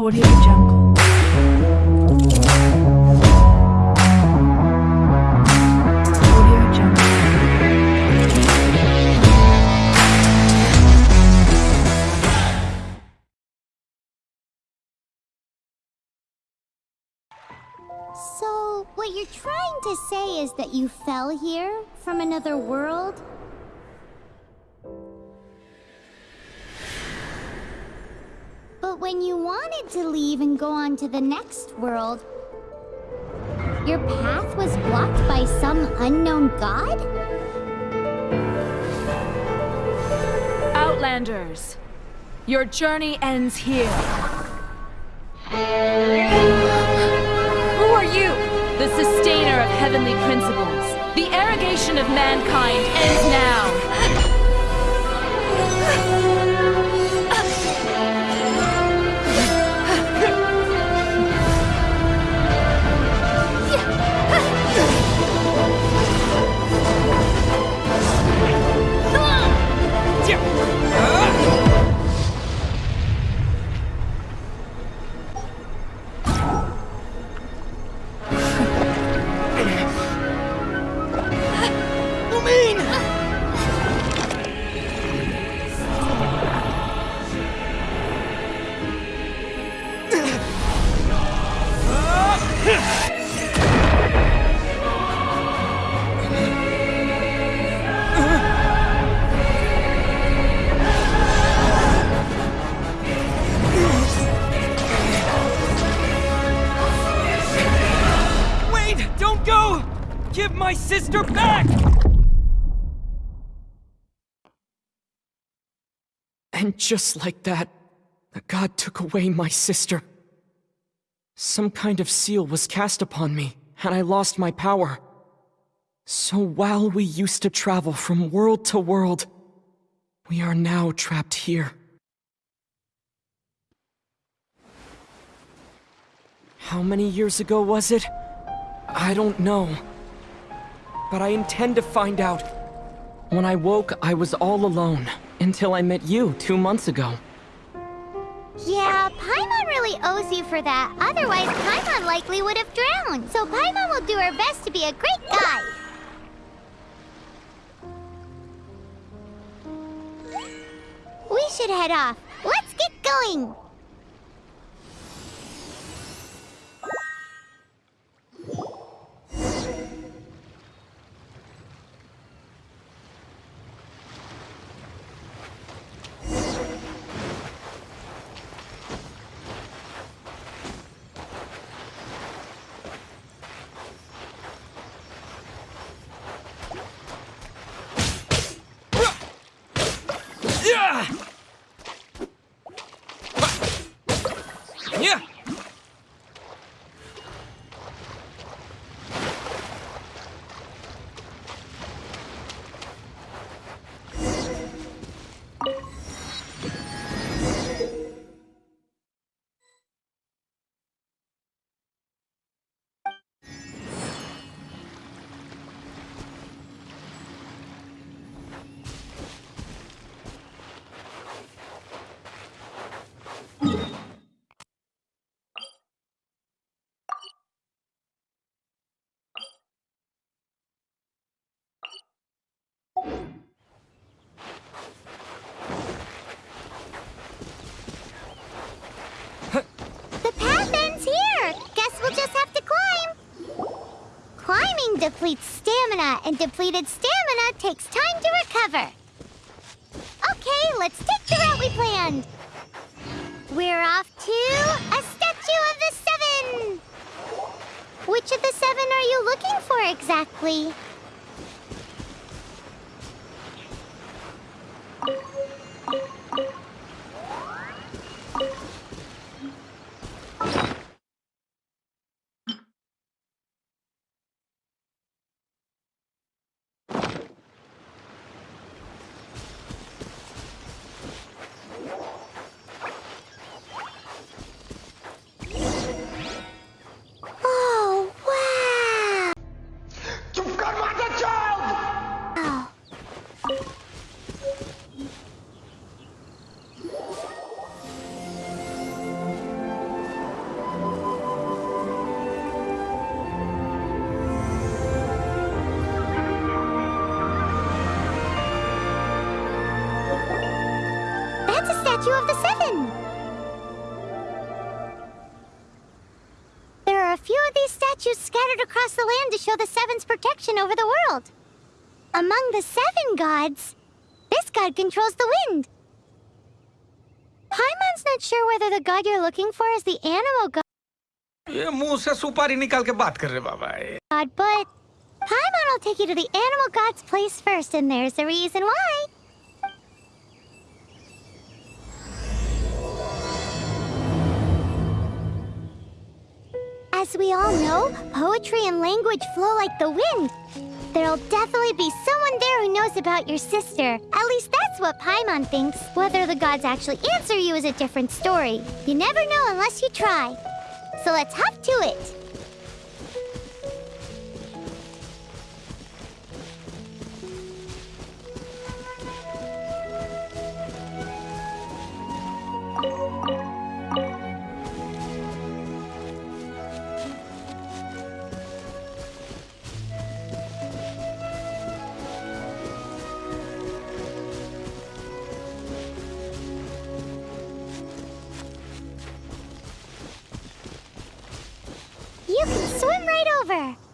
Audio Jungle. So, what you're trying to say is that you fell here from another world? But when you wanted to leave and go on to the next world, your path was blocked by some unknown god? Outlanders, your journey ends here. Who are you? The sustainer of heavenly principles. The arrogation of mankind ends now. My sister back! And just like that, the god took away my sister. Some kind of seal was cast upon me, and I lost my power. So while we used to travel from world to world, we are now trapped here. How many years ago was it? I don't know. But I intend to find out. When I woke, I was all alone, until I met you two months ago. Yeah, Paimon really owes you for that. Otherwise, Paimon likely would have drowned. So Paimon will do her best to be a great guide. We should head off. Let's get going. Yeah! Yeah! The path ends here. Guess we'll just have to climb. Climbing depletes stamina, and depleted stamina takes time to recover. Okay, let's take the route we planned. We're off to a statue of the seven. Which of the seven are you looking for exactly? Statue of the Seven. There are a few of these statues scattered across the land to show the Seven's protection over the world. Among the Seven Gods, this god controls the wind. Paimon's not sure whether the god you're looking for is the Anemo god. सुपारी निकाल के बात कर रहे बाबा God, but Paimon will take you to the Anemo god's place first, and there's a reason why. As we all know, poetry and language flow like the wind. There'll definitely be someone there who knows about your sister. At least that's what Paimon thinks. Whether the gods actually answer you is a different story. You never know unless you try. So let's hop to it. over.